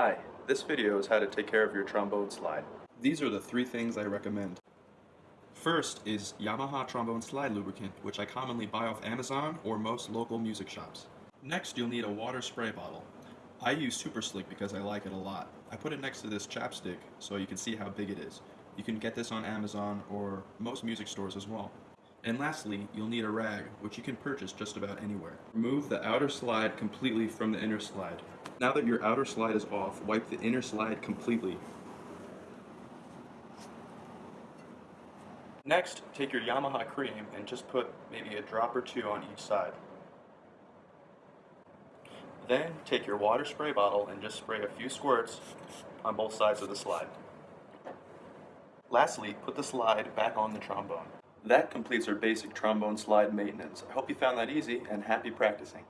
Hi, this video is how to take care of your trombone slide. These are the three things I recommend. First is Yamaha Trombone Slide Lubricant, which I commonly buy off Amazon or most local music shops. Next, you'll need a water spray bottle. I use Super Slick because I like it a lot. I put it next to this chapstick so you can see how big it is. You can get this on Amazon or most music stores as well. And lastly, you'll need a rag, which you can purchase just about anywhere. Remove the outer slide completely from the inner slide. Now that your outer slide is off, wipe the inner slide completely. Next, take your Yamaha cream and just put maybe a drop or two on each side. Then take your water spray bottle and just spray a few squirts on both sides of the slide. Lastly, put the slide back on the trombone. That completes our basic trombone slide maintenance. I hope you found that easy and happy practicing.